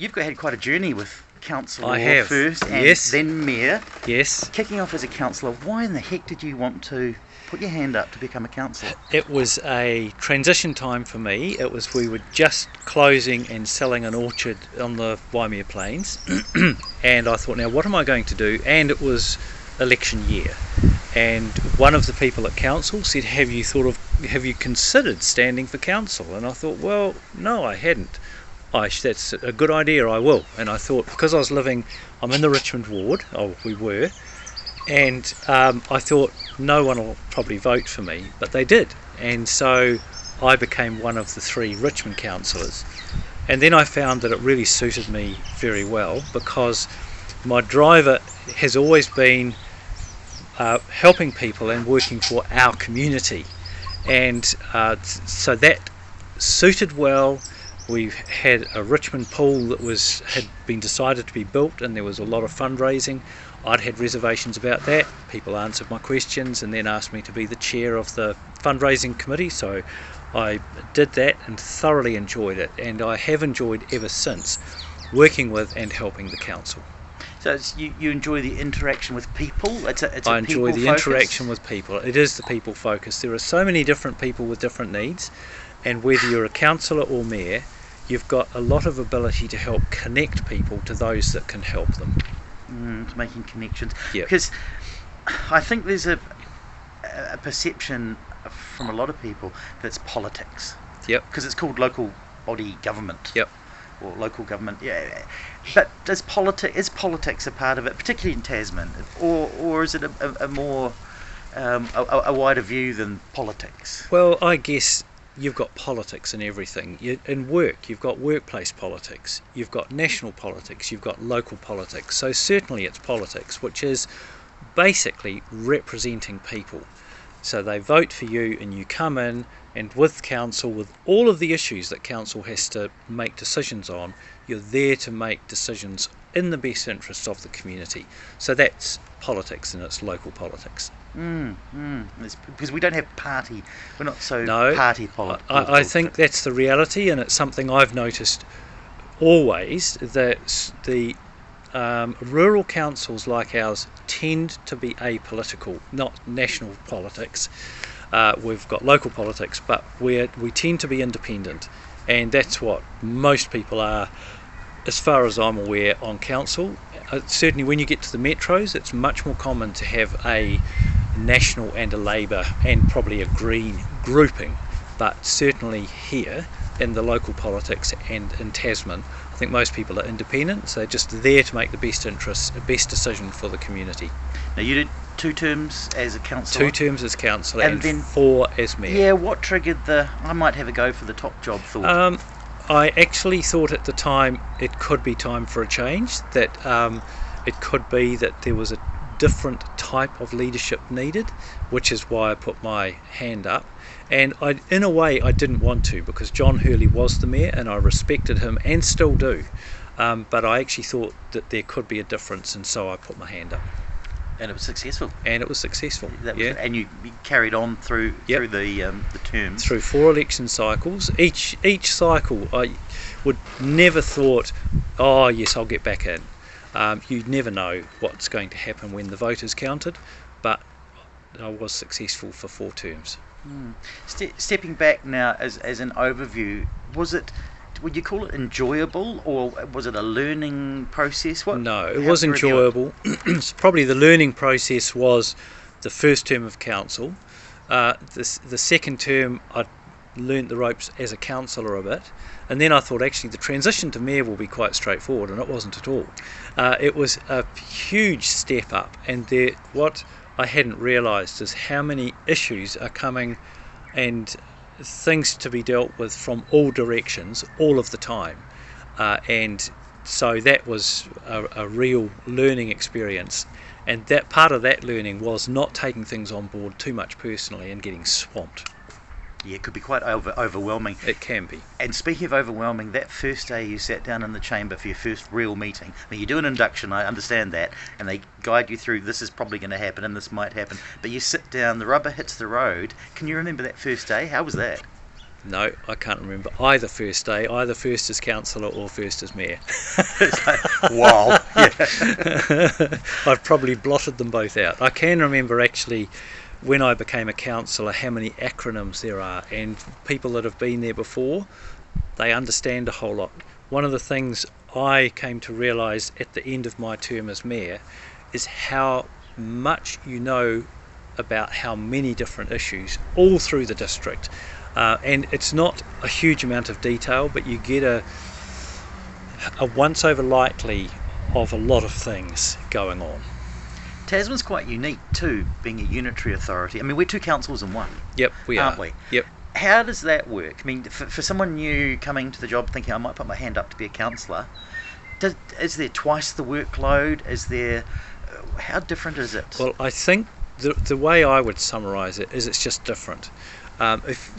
you've got, had quite a journey with council I have, first and yes. then mayor. Yes, Kicking off as a councillor, why in the heck did you want to put your hand up to become a councillor? it was a transition time for me. It was we were just closing and selling an orchard on the Waimea Plains, and I thought, now what am I going to do? And it was election year, and one of the people at council said, "Have you thought of? Have you considered standing for council?" And I thought, well, no, I hadn't. I, that's a good idea. I will. And I thought because I was living, I'm in the Richmond ward. Oh, we were, and um, I thought no one will probably vote for me, but they did, and so I became one of the three Richmond councillors. And then I found that it really suited me very well because my driver has always been uh, helping people and working for our community, and uh, so that suited well. We've had a Richmond pool that was had been decided to be built, and there was a lot of fundraising. I'd had reservations about that. People answered my questions and then asked me to be the chair of the fundraising committee. So I did that and thoroughly enjoyed it, and I have enjoyed ever since working with and helping the council. So it's, you, you enjoy the interaction with people. It's a, it's a I enjoy the focus? interaction with people. It is the people focus. There are so many different people with different needs, and whether you're a councillor or mayor, you've got a lot of ability to help connect people to those that can help them. mm, to making connections. Yep. Because I think there's a, a perception from a lot of people that it's politics. Yep. Because it's called local body government. Yep. Or local government. Yeah. But does politi- is politics a part of it, particularly in Tasman, or or is it a, a, a more um, a a wider view than politics? Well, I guess you've got politics in everything. In work, you've got workplace politics, you've got national politics, you've got local politics. So certainly it's politics, which is basically representing people. So they vote for you, and you come in, and with council, with all of the issues that council has to make decisions on, you're there to make decisions in the best interests of the community. So that's politics, and it's local politics. Mm, mm. Because we don't have party. We're not so No, party politics. I, I think that's the reality, and it's something I've noticed always that the um, rural councils like ours tend to be apolitical, not national politics. Uh, we've got local politics, but we we tend to be independent, and that's what most people are, as far as I'm aware, on council. Uh, certainly, when you get to the metros, it's much more common to have a national and a Labour and probably a Green grouping, but certainly here in the local politics and in Tasman, I think most people are independent, so they're just there to make the best interest, best decision for the community. Now you did two terms as a councillor. Two terms as councillor And and, then- four as mayor. Yeah, what triggered the I might have a go for the top job thought? Um, I actually thought at the time it could be time for a change. That um, it could be that there was a different type of leadership needed, which is why I put my hand up. And I, in a way, I didn't want to because John Hurley was the mayor, and I respected him and still do. Um, but I actually thought that there could be a difference, and so I put my hand up, and it was successful. and it was successful. Was yeah. and you, carried on through Yep. through the um, the terms. through four election cycles. Each each cycle, I would never thought, oh yes, I'll get back in. Um, you never know what's going to happen when the vote is counted, but I was successful for four terms. Ste- stepping back now as as an overview, was it? Would you call it enjoyable, or was it a learning process? What? No, it was it? enjoyable. Probably the learning process was the first term of council. Uh, the, the second term, I learnt the ropes as a councillor a bit. And then I thought actually the transition to mayor will be quite straightforward, and it wasn't at all. Uh, it was a huge step up, and there, what I hadn't realised is how many issues are coming and things to be dealt with from all directions all of the time. Uh, and so that was a, a real learning experience. And that part of that learning was not taking things on board too much personally and getting swamped. Yeah, it could be quite over, overwhelming. It can be. And speaking of overwhelming, that first day you sat down in the chamber for your first real meeting. Now you do an induction, I understand that, and they guide you through this is probably going to happen and this might happen. But you sit down, the rubber hits the road. Can you remember that first day? How was that? No, I can't remember either first day, either first as councillor or first as mayor. It's like, wow. Yeah. I've probably blotted them both out. I can remember actually when I became a councillor how many acronyms there are, and people that have been there before, they understand a whole lot. One of the things I came to realise at the end of my term as mayor is how much you know about how many different issues all through the district. Uh, and it's not a huge amount of detail, but you get a, a once over lightly of a lot of things going on. Tasman's quite unique too, being a unitary authority. I mean, we're two councils in one. Yep, we Aren't are. we? Yep. How does that work? I mean, for, for someone new coming to the job thinking I might put my hand up to be a councillor, does, is there twice the workload? Is there. uh, How different is it? Well, I think the, the way I would summarise it is it's just different. Um, if,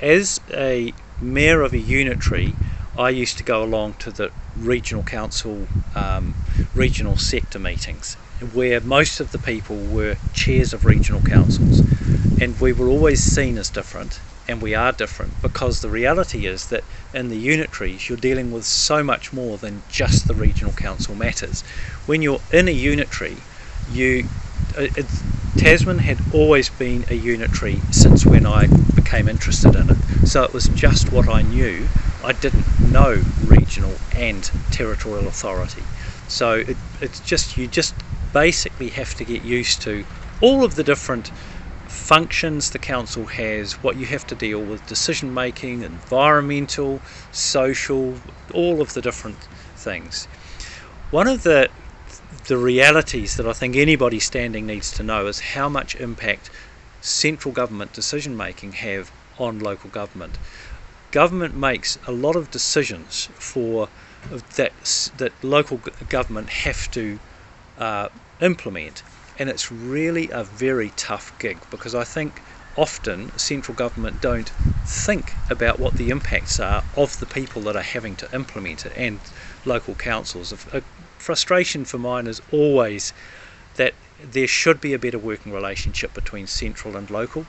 as a mayor of a unitary, I used to go along to the regional council, um, regional sector meetings, where most of the people were chairs of regional councils, and we were always seen as different, and we are different because the reality is that in the unitaries you're dealing with so much more than just the regional council matters. When you're in a unitary, you uh, it, Tasman had always been a unitary since when I became interested in it. So it was just what I knew. I didn't know regional and territorial authority. So it, it's just you just basically have to get used to all of the different functions the council has, what you have to deal with, decision making, environmental, social, all of the different things. One of the the realities that I think anybody standing needs to know is how much impact central government decision making have on local government. Government makes a lot of decisions for that that local government have to uh, implement, and it's really a very tough gig because I think often central government don't think about what the impacts are of the people that are having to implement it and local councils. A frustration for mine is always that there should be a better working relationship between central and local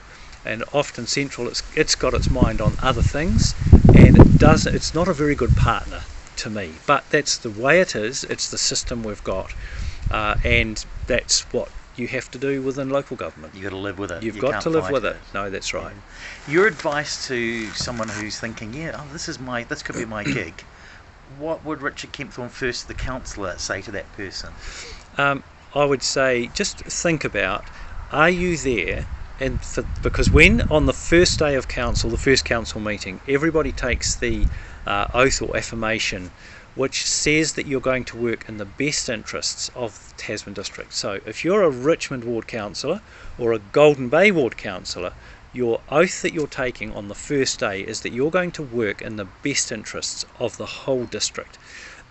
and often central it's, it's got its mind on other things and it does it's not a very good partner to me but that's the way it is it's the system we've got uh, and that's what you have to do within local government You've got to live with it. you've You got to live with it no that's right Your advice to someone who's thinking, yeah, oh, this is my, this could be my gig. What would Richard Kempthorne, first the councillor, say to that person? um, I would say just think about are you there and for, because when on the first day of council the first council meeting everybody takes the uh, oath or affirmation which says that you're going to work in the best interests of Tasman district. So if you're a Richmond ward councillor or a Golden Bay ward councillor your oath that you're taking on the first day is that you're going to work in the best interests of the whole district.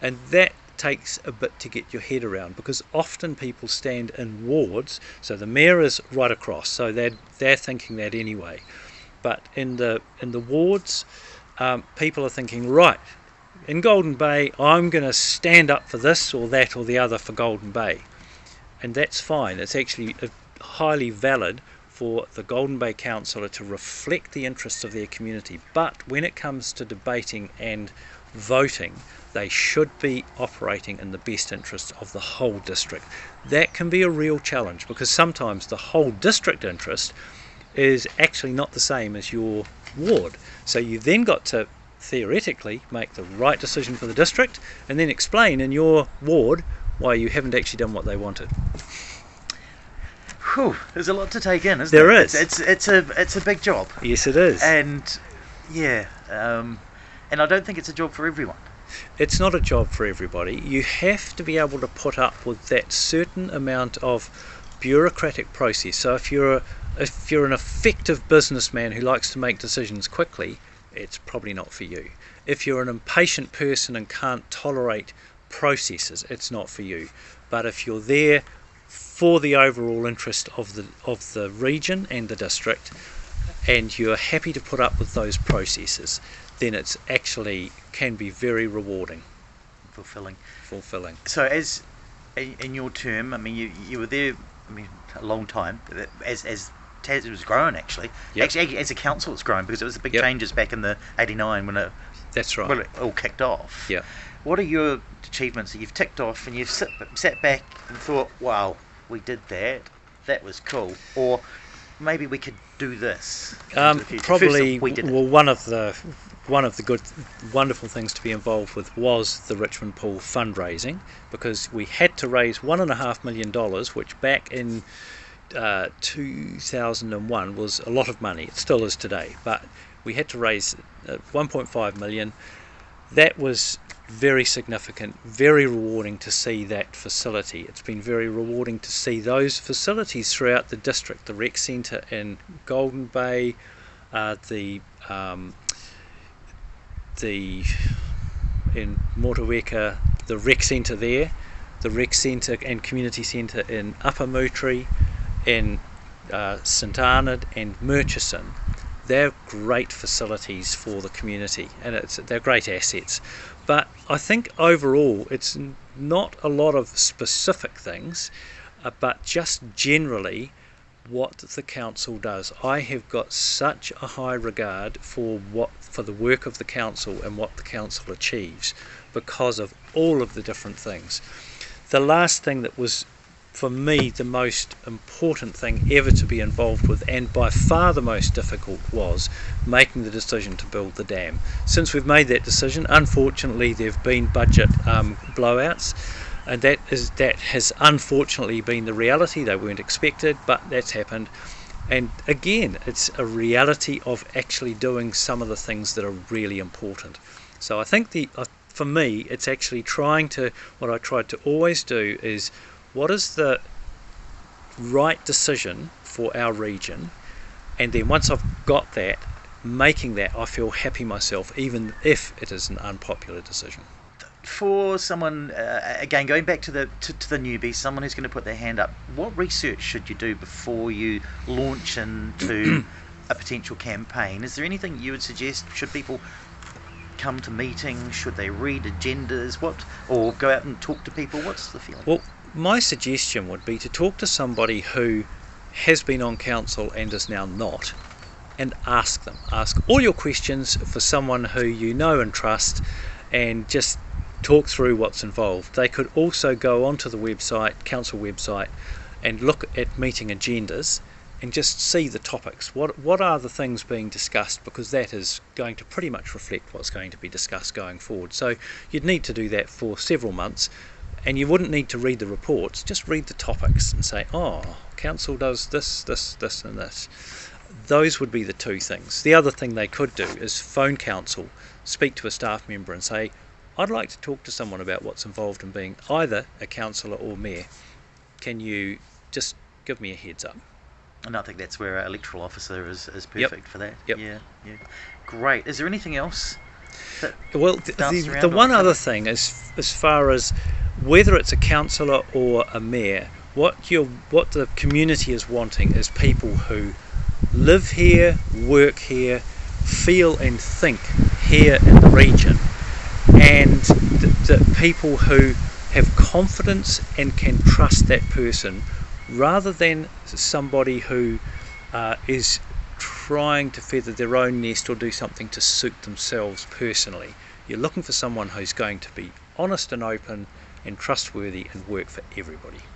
And that takes a bit to get your head around because often people stand in wards so the mayor is right across so they're they're thinking that anyway. But in the in the wards um, people are thinking right in Golden Bay I'm going to stand up for this or that or the other for Golden Bay. And that's fine. It's actually uh, highly valid for the Golden Bay councillor to reflect the interests of their community. But when it comes to debating and voting they should be operating in the best interests of the whole district. That can be a real challenge because sometimes the whole district interest is actually not the same as your ward. So you then got to theoretically make the right decision for the district and then explain in your ward why you haven't actually done what they wanted. Whew, there's a lot to take in, isn't There there? is. It's, it's, it's a it's a big job, Yes, it is. and yeah, um, and I don't think it's a job for everyone. it's not a job for everybody. You have to be able to put up with that certain amount of bureaucratic process. So if you're a, if you're an effective businessman who likes to make decisions quickly, it's probably not for you. If you're an impatient person and can't tolerate processes, it's not for you. But if you're there for the overall interest of the of the region and the district, and you're happy to put up with those processes, then it's actually can be very rewarding, Fulfilling. fulfilling. So as in your term, I mean, you you were there. I mean, a long time as as Tas- it was grown actually. Yep. Actually, as a council, it's grown because it was the big Yep. changes back in the '89 when it That's right. when it all kicked off. Yeah. What are your achievements that you've ticked off and you've sit, sat back and thought, wow, we did that. That was cool. Or maybe we could do this. Um, probably we well one of the one of the good wonderful things to be involved with was the Richmond Pool fundraising because we had to raise one and a half million dollars which back in uh, 2001 was a lot of money. It still is today. But we had to raise uh, 1.5 million. That was very significant, very rewarding to see that facility. It's been very rewarding to see those facilities throughout the district, the rec centre in Golden Bay, uh, the um, the in Motueka, the rec centre there, the rec centre and community centre in Upper Moutere, in uh, St Arnaud and Murchison. They're great facilities for the community, and it's they're great assets. But I think overall, it's not a lot of specific things, uh, but just generally what the council does. I have got such a high regard for what for the work of the council and what the council achieves because of all of the different things. The last thing that was for me the most important thing ever to be involved with and by far the most difficult was making the decision to build the dam. Since we've made that decision, unfortunately there have been budget um, blowouts and that is that has unfortunately been the reality. They weren't expected, but that's happened. And again, it's a reality of actually doing some of the things that are really important. So I think the uh, for me, it's actually trying to what I tried to always do is what is the right decision for our region, and then once I've got that, making that, I feel happy myself, even if it is an unpopular decision. For someone, uh, again, going back to the to, to the newbie, someone who's going to put their hand up, what research should you do before you launch into a potential campaign? Is there anything you would suggest? Should people come to meetings? Should they read agendas? What or go out and talk to people? What's the feeling? Well, my suggestion would be to talk to somebody who has been on council and is now not, and ask them. Ask all your questions for someone who you know and trust, and just talk through what's involved. They could also go onto the website, council website, and look at meeting agendas and just see the topics. What what are the things being discussed? Because that is going to pretty much reflect what's going to be discussed going forward. So you'd need to do that for several months, and you wouldn't need to read the reports. Just read the topics and say, oh, council does this, this, this, and this. Those would be the two things. The other thing they could do is phone council, speak to a staff member, and say, I'd like to talk to someone about what's involved in being either a councillor or mayor. Can you just give me a heads up? And I think that's where our electoral officer is, is Yep. perfect for that. Yep. Yeah, yeah. Great. Is there anything else? Well, th- the, the one other thing is, as far as whether it's a councillor or a mayor, what you what the community is wanting is people who live here, work here, feel and think here in the region, and the, the people who have confidence and can trust that person, rather than somebody who uh, is trying to feather their own nest or do something to suit themselves personally. You're looking for someone who's going to be honest and open and trustworthy and work for everybody.